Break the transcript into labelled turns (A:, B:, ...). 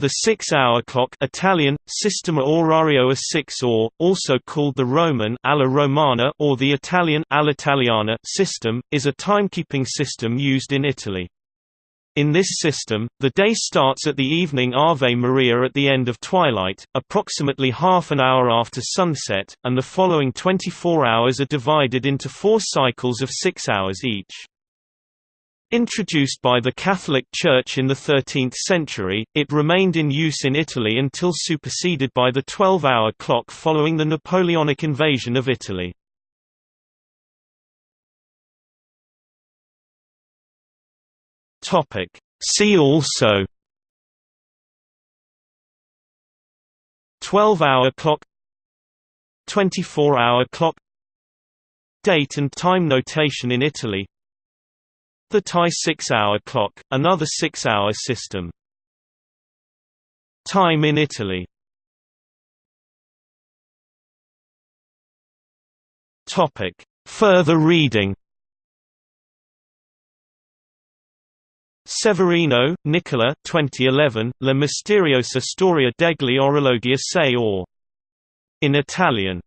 A: The six-hour clock Italian, Sistema Orario a 6 ore, also called the Roman alla Romana or the Italian all'Italiana system, is a timekeeping system used in Italy. In this system, the day starts at the evening Ave Maria at the end of twilight, approximately half an hour after sunset, and the following 24 hours are divided into four cycles of six hours each. Introduced by the Catholic Church in the 13th century, it remained in use in Italy until superseded by the 12-hour clock following the Napoleonic invasion of Italy. See also 12-hour clock 24-hour clock Date and time notation in Italy the Thai six-hour clock, another six-hour system. Time in Italy Topic. Further reading Severino, Nicola 2011, La misteriosa storia degli orologi a sei ore. In Italian